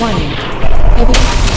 Warning. Evidence